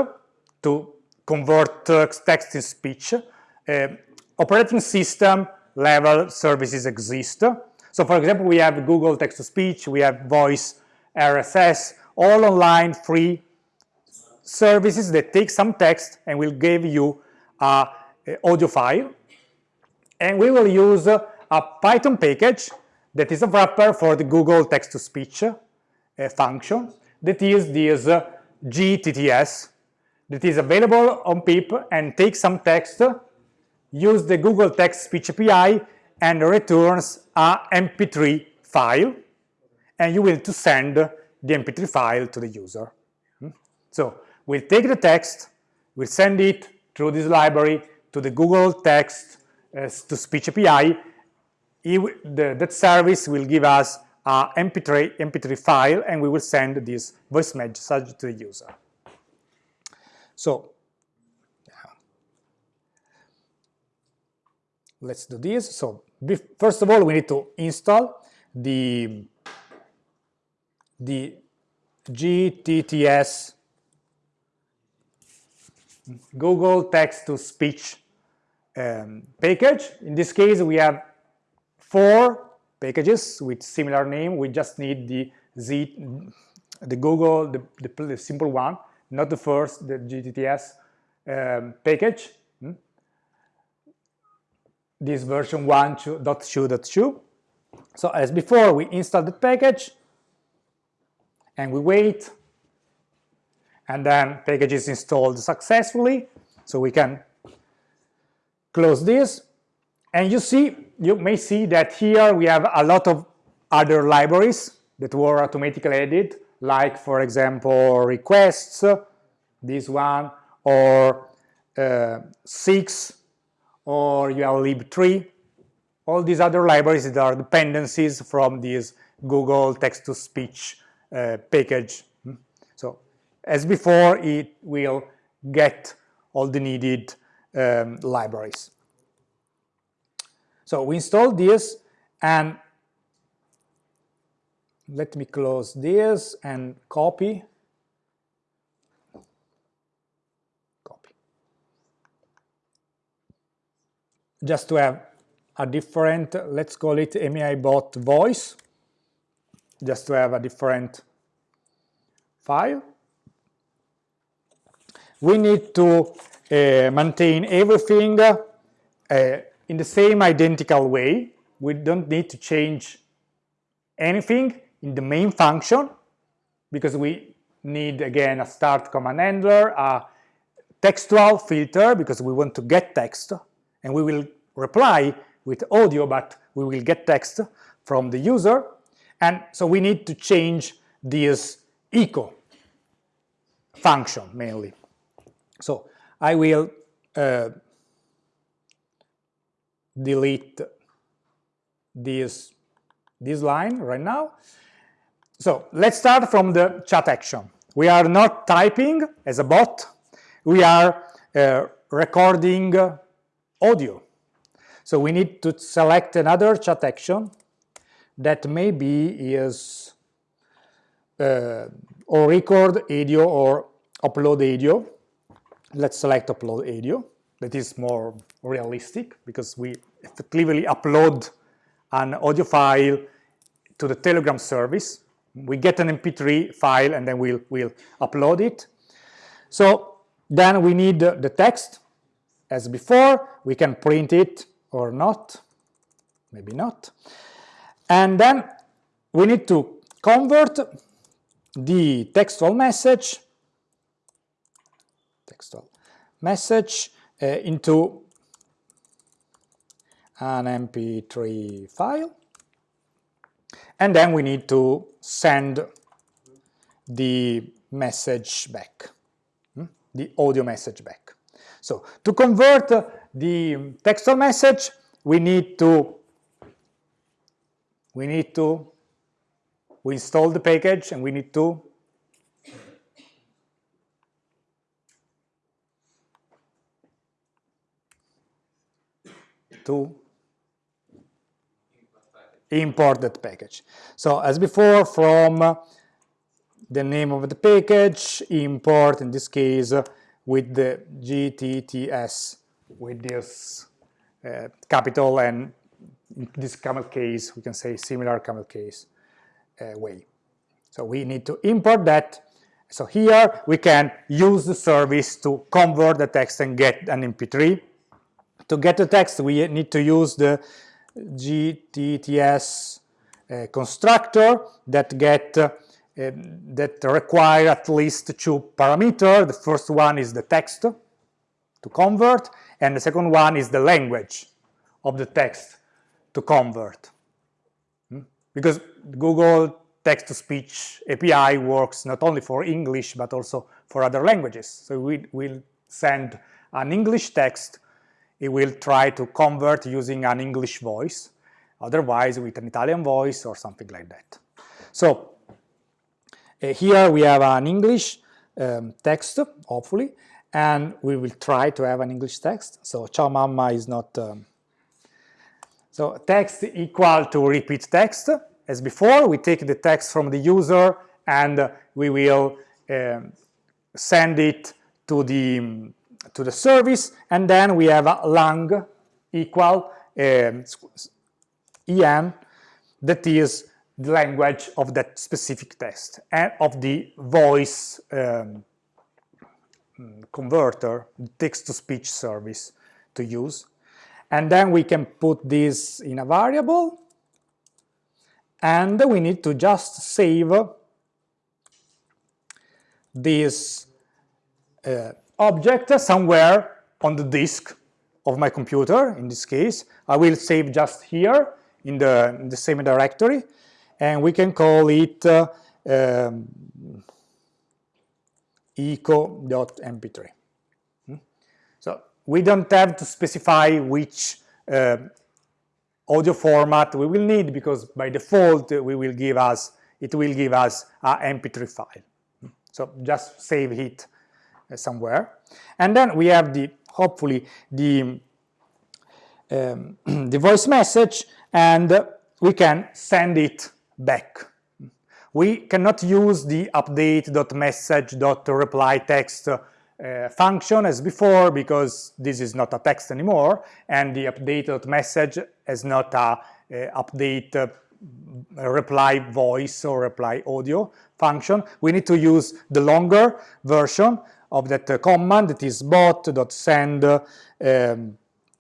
to convert text in speech. Uh, operating system level services exist. So for example, we have Google text-to-speech, we have voice, RSS, all online free services that take some text and will give you a, a audio file. And we will use a Python package that is a wrapper for the Google text-to-speech uh, function that is this GTTS that is available on pip and takes some text, use the Google Text Speech API and returns a MP3 file and you will to send the MP3 file to the user. Hmm? So We'll take the text, we'll send it through this library to the Google Text uh, to Speech API. It, the, that service will give us a MP3, MP3 file and we will send this voice message to the user. So let's do this. So first of all, we need to install the, the GTTS Google text-to-speech um, package. In this case, we have four packages with similar name. We just need the Z, the Google, the, the, the simple one, not the first, the GTTS um, package. Hmm? This version 1.2.2. So as before, we install the package and we wait and then package is installed successfully. So we can close this. And you see, you may see that here we have a lot of other libraries that were automatically added, like for example requests, this one, or uh, 6, or urllib3, all these other libraries that are dependencies from this Google text-to-speech uh, package. So as before, it will get all the needed um, libraries. So we install this and let me close this and copy. Copy. Just to have a different, let's call it MAI-bot voice, just to have a different file. We need to uh, maintain everything uh, in the same identical way. We don't need to change anything in the main function because we need again a start command handler, a textual filter because we want to get text and we will reply with audio but we will get text from the user and so we need to change this echo function mainly. So I will uh, delete this, this line right now. So let's start from the chat action. We are not typing as a bot, we are uh, recording audio. So we need to select another chat action that maybe is uh, or record audio or upload audio. Let's select upload audio that is more realistic because we effectively upload an audio file to the Telegram service. We get an MP3 file and then we'll, we'll upload it. So then we need the text as before. We can print it or not, maybe not. And then we need to convert the textual message textual message uh, into an mp3 file and then we need to send the message back hmm? the audio message back so to convert the textual message we need to we need to we install the package and we need to to import that package. So as before, from the name of the package, import, in this case, with the GTTS, with this uh, capital and this camel case, we can say similar camel case uh, way. So we need to import that. So here we can use the service to convert the text and get an MP3 to get the text, we need to use the GTTS uh, constructor that get uh, that require at least two parameters. The first one is the text to convert, and the second one is the language of the text to convert. Hmm? Because Google text-to-speech API works not only for English but also for other languages. So we will send an English text it will try to convert using an English voice, otherwise with an Italian voice or something like that. So uh, here we have an English um, text, hopefully, and we will try to have an English text. So ciao mamma is not... Um, so text equal to repeat text. As before, we take the text from the user and we will um, send it to the to the service, and then we have a lang equal um, en that is the language of that specific text and of the voice um, converter, text-to-speech service to use. And then we can put this in a variable and we need to just save this uh, object somewhere on the disk of my computer, in this case. I will save just here in the, in the same directory, and we can call it uh, um, eco.mp3. Hmm? So we don't have to specify which uh, audio format we will need because by default we will give us it will give us a mp3 file. Hmm? So just save it uh, somewhere. And then we have the hopefully the um, *clears throat* the voice message and we can send it back. We cannot use the update.message.reply text uh, function as before because this is not a text anymore and the update.message is not a, a update uh, reply voice or reply audio function. We need to use the longer version of that command that is bot.send um,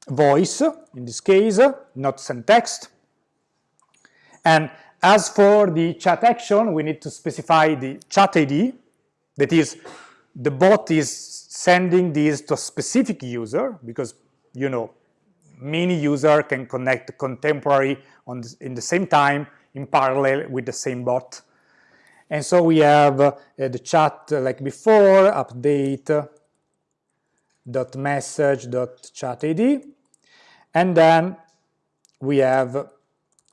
voice, in this case, not send text. And as for the chat action, we need to specify the chat ID, that is, the bot is sending this to a specific user, because, you know, many user can connect contemporary on the, in the same time in parallel with the same bot. And so we have uh, the chat uh, like before, update uh, dot message dot chat id and then we have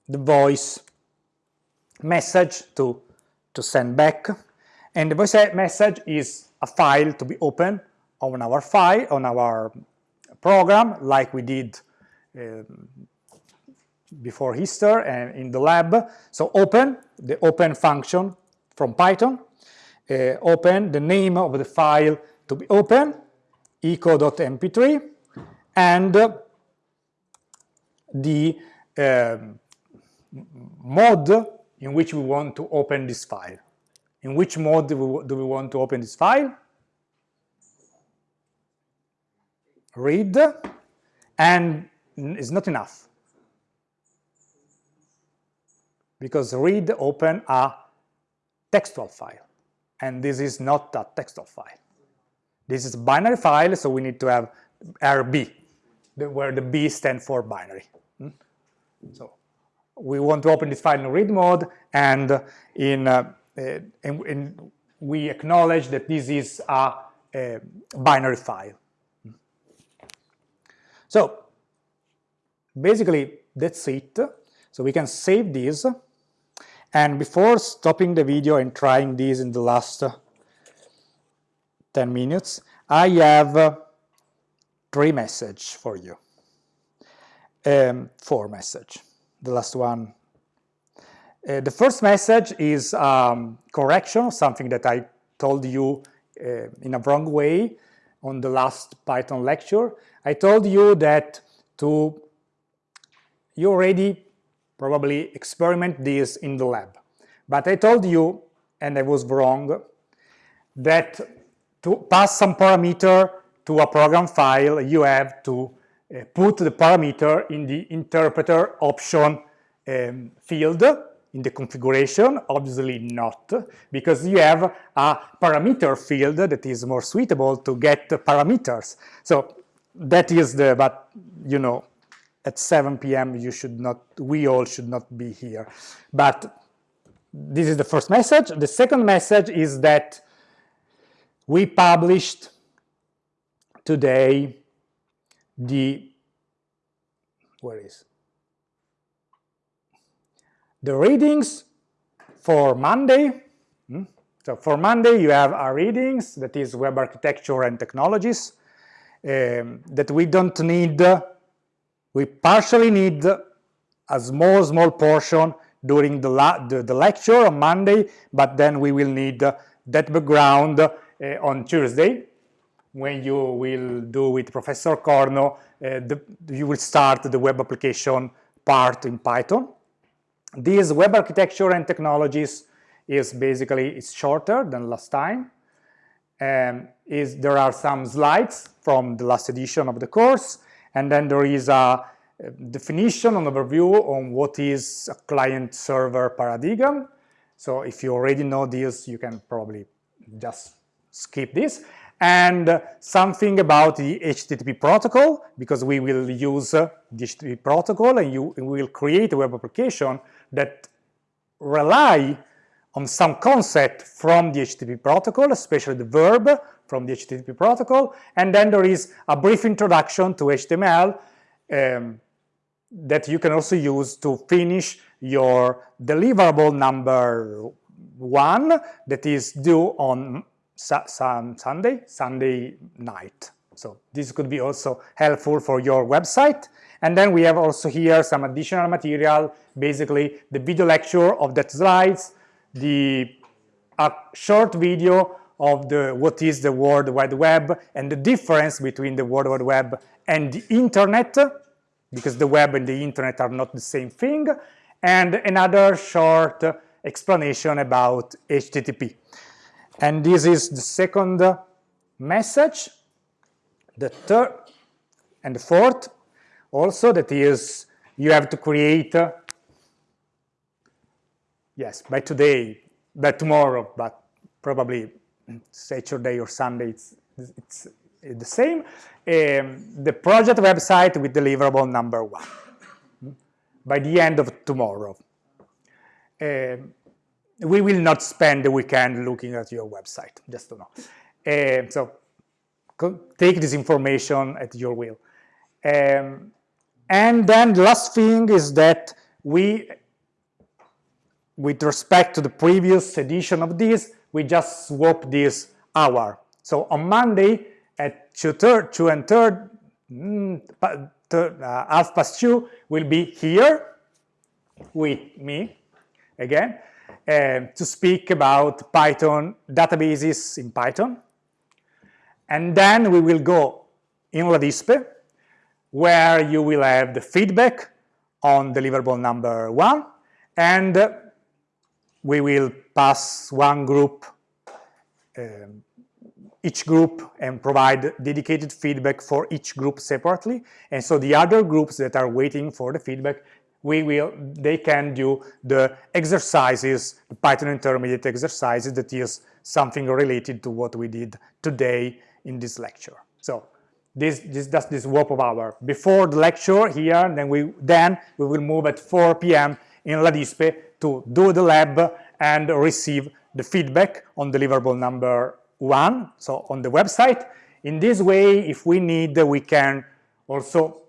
the voice message to, to send back. And the voice message is a file to be opened on our file, on our program, like we did uh, before Easter and in the lab. So open, the open function from Python, uh, open the name of the file to be open, eco.mp3, and the um, mode in which we want to open this file. In which mode do we, do we want to open this file? Read, and it's not enough. Because read open a textual file, and this is not a textual file. This is a binary file, so we need to have RB, where the B stands for binary. Hmm? So we want to open this file in read mode and uh, in, uh, uh in, in we acknowledge that this is a, a, binary file. Hmm? So basically that's it. So we can save this. And before stopping the video and trying these in the last 10 minutes, I have three message for you um, for message, the last one. Uh, the first message is um, correction, something that I told you uh, in a wrong way on the last Python lecture. I told you that to you already probably experiment this in the lab. But I told you, and I was wrong, that to pass some parameter to a program file, you have to uh, put the parameter in the interpreter option um, field in the configuration, obviously not, because you have a parameter field that is more suitable to get parameters. So that is the, but you know, at 7 p.m. you should not, we all should not be here. But this is the first message. The second message is that we published today the where is the readings for Monday. Hmm? So for Monday you have our readings, that is web architecture and technologies, um, that we don't need, we partially need a small, small portion during the, the, the, lecture on Monday, but then we will need that background uh, on Tuesday when you will do with Professor Corno, uh, the, you will start the web application part in Python. This web architecture and technologies is basically it's shorter than last time. Um, is there are some slides from the last edition of the course, and then there is a definition and overview on what is a client-server paradigm. So if you already know this, you can probably just skip this. And something about the HTTP protocol, because we will use the HTTP protocol and you will create a web application that rely on some concept from the HTTP protocol, especially the verb from the HTTP protocol. And then there is a brief introduction to HTML um, that you can also use to finish your deliverable number one that is due on su Sunday, Sunday night. So this could be also helpful for your website. And then we have also here some additional material, basically the video lecture of that slides, the a short video of the what is the World Wide Web and the difference between the World Wide Web and the internet, because the web and the internet are not the same thing, and another short explanation about HTTP. And this is the second message. The third and the fourth also that is you have to create yes by today by tomorrow but probably Saturday or Sunday it's, it's the same. Um, the project website with deliverable number one by the end of tomorrow. Um, we will not spend the weekend looking at your website just to know. Uh, so take this information at your will. Um, and then the last thing is that we, with respect to the previous edition of this, we just swap this hour. So on Monday at 2, third, 2 and 3rd, mm, uh, half past 2, will be here with me again uh, to speak about Python databases in Python. And then we will go in LADISPE where you will have the feedback on deliverable number one, and we will pass one group, um, each group, and provide dedicated feedback for each group separately. And so the other groups that are waiting for the feedback, we will, they can do the exercises, the Python intermediate exercises that is something related to what we did today in this lecture. So this, this does this swap of hour. Before the lecture here, then we, then we will move at 4 p.m. in LADISPE to do the lab and receive the feedback on deliverable number one, so on the website. In this way, if we need, we can also,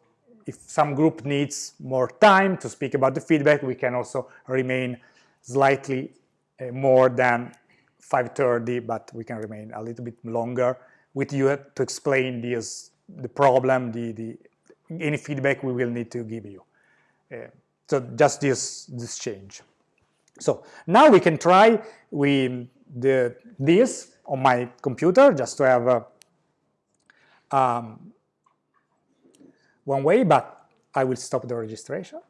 if some group needs more time to speak about the feedback, we can also remain slightly uh, more than 5.30, but we can remain a little bit longer with you to explain these the problem, the, the any feedback we will need to give you. Uh, so just this this change. So now we can try with the this on my computer just to have a, um, one way, but I will stop the registration.